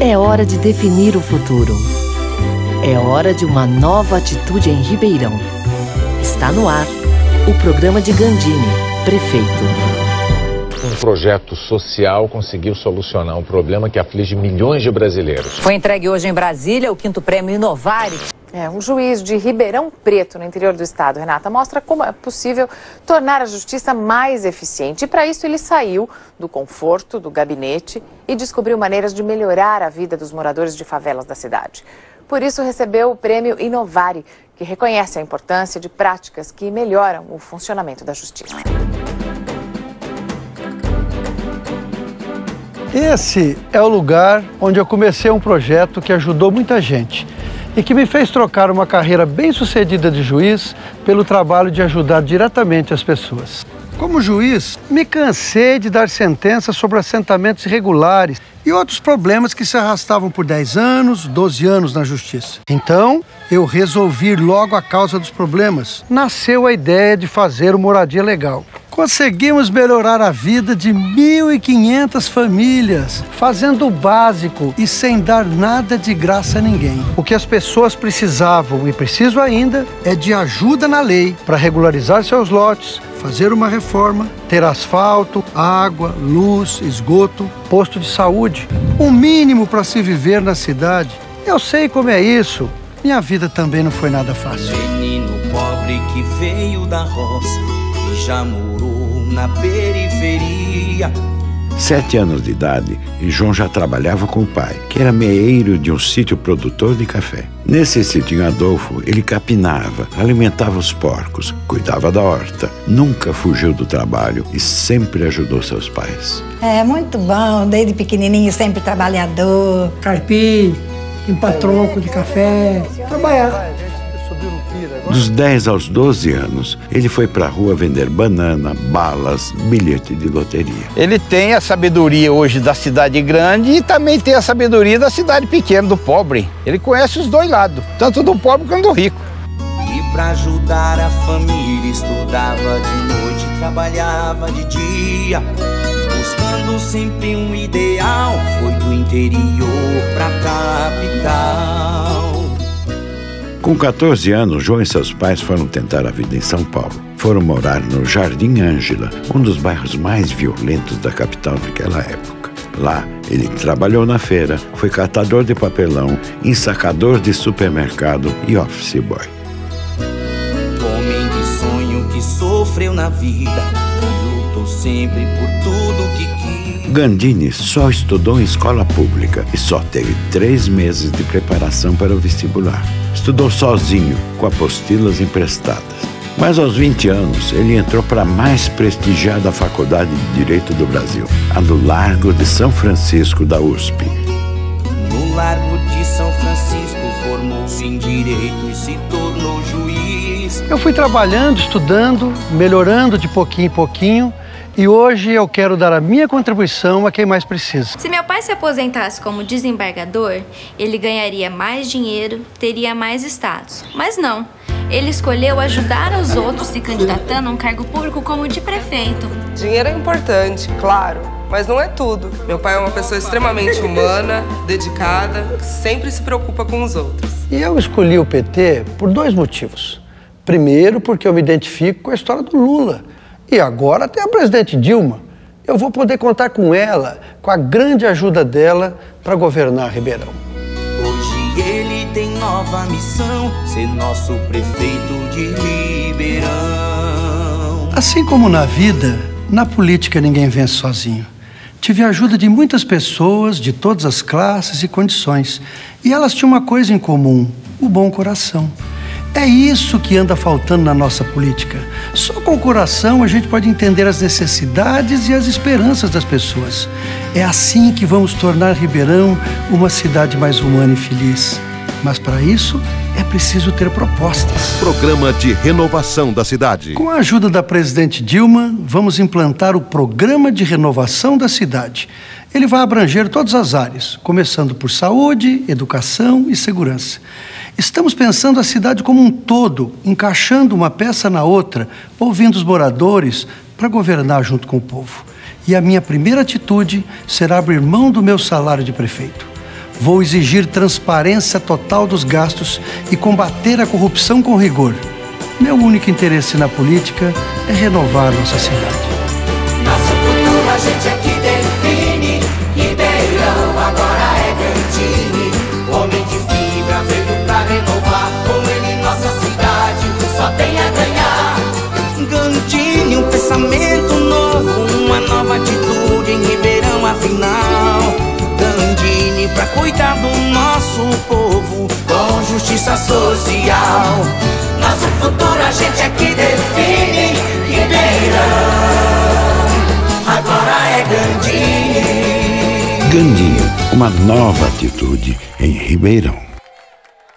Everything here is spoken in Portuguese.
É hora de definir o futuro. É hora de uma nova atitude em Ribeirão. Está no ar o programa de Gandini, prefeito. Um projeto social conseguiu solucionar um problema que aflige milhões de brasileiros. Foi entregue hoje em Brasília o quinto prêmio Inovare. É, um juiz de Ribeirão Preto, no interior do estado, Renata, mostra como é possível tornar a justiça mais eficiente. E para isso ele saiu do conforto do gabinete e descobriu maneiras de melhorar a vida dos moradores de favelas da cidade. Por isso recebeu o prêmio Inovare, que reconhece a importância de práticas que melhoram o funcionamento da justiça. Esse é o lugar onde eu comecei um projeto que ajudou muita gente e que me fez trocar uma carreira bem-sucedida de juiz pelo trabalho de ajudar diretamente as pessoas. Como juiz, me cansei de dar sentenças sobre assentamentos irregulares e outros problemas que se arrastavam por 10 anos, 12 anos na justiça. Então, eu resolvi logo a causa dos problemas. Nasceu a ideia de fazer o Moradia Legal. Conseguimos melhorar a vida de 1.500 famílias, fazendo o básico e sem dar nada de graça a ninguém. O que as pessoas precisavam e precisam ainda é de ajuda na lei para regularizar seus lotes, fazer uma reforma, ter asfalto, água, luz, esgoto, posto de saúde. O mínimo para se viver na cidade. Eu sei como é isso. Minha vida também não foi nada fácil. Menino pobre que veio da roça já morou na periferia. Sete anos de idade, e João já trabalhava com o pai, que era meeiro de um sítio produtor de café. Nesse sítio em Adolfo, ele capinava, alimentava os porcos, cuidava da horta, nunca fugiu do trabalho e sempre ajudou seus pais. É muito bom, desde pequenininho sempre trabalhador. Carpir, limpar tronco de café, trabalhar. Dos 10 aos 12 anos, ele foi para a rua vender banana, balas, bilhete de loteria. Ele tem a sabedoria hoje da cidade grande e também tem a sabedoria da cidade pequena, do pobre. Ele conhece os dois lados, tanto do pobre quanto do rico. E para ajudar a família, estudava de noite, trabalhava de dia. Buscando sempre um ideal, foi do interior pra Com 14 anos, João e seus pais foram tentar a vida em São Paulo. Foram morar no Jardim Ângela, um dos bairros mais violentos da capital naquela época. Lá, ele trabalhou na feira, foi catador de papelão, ensacador de supermercado e office boy. Homem de sonho que sofreu na vida, lutou sempre por tudo que quis. Gandini só estudou em escola pública e só teve três meses de preparação para o vestibular. Estudou sozinho, com apostilas emprestadas. Mas aos 20 anos, ele entrou para a mais prestigiada faculdade de Direito do Brasil, a do Largo de São Francisco da USP. No Largo de São Francisco, formou-se em Direito e se tornou juiz. Eu fui trabalhando, estudando, melhorando de pouquinho em pouquinho e hoje eu quero dar a minha contribuição a quem mais precisa. Se meu pai se aposentasse como desembargador, ele ganharia mais dinheiro, teria mais status. Mas não. Ele escolheu ajudar os outros se candidatando a um cargo público como de prefeito. Dinheiro é importante, claro, mas não é tudo. Meu pai é uma pessoa extremamente humana, dedicada, que sempre se preocupa com os outros. E eu escolhi o PT por dois motivos. Primeiro, porque eu me identifico com a história do Lula. E agora tem a presidente Dilma. Eu vou poder contar com ela, com a grande ajuda dela para governar Ribeirão. Hoje ele tem nova missão, ser nosso prefeito de Ribeirão. Assim como na vida, na política ninguém vence sozinho. Tive a ajuda de muitas pessoas de todas as classes e condições. E elas tinham uma coisa em comum: o bom coração. É isso que anda faltando na nossa política. Só com o coração a gente pode entender as necessidades e as esperanças das pessoas. É assim que vamos tornar Ribeirão uma cidade mais humana e feliz. Mas para isso é preciso ter propostas. Programa de renovação da cidade. Com a ajuda da presidente Dilma, vamos implantar o Programa de Renovação da Cidade. Ele vai abranger todas as áreas, começando por saúde, educação e segurança. Estamos pensando a cidade como um todo, encaixando uma peça na outra, ouvindo os moradores para governar junto com o povo. E a minha primeira atitude será abrir mão do meu salário de prefeito. Vou exigir transparência total dos gastos e combater a corrupção com rigor. Meu único interesse na política é renovar nossa cidade. Nosso futuro a gente é que define. Ribeirão agora é Gandini. Homem de fibra veio pra renovar. Com ele nossa cidade só tem a ganhar. Gandini, um pensamento novo, uma nova atitude em Ribeirão afinal. Cuidar do nosso povo com justiça social. Nosso futuro a gente é que define. Ribeirão agora é Gandini. Gandinho, uma nova atitude em Ribeirão.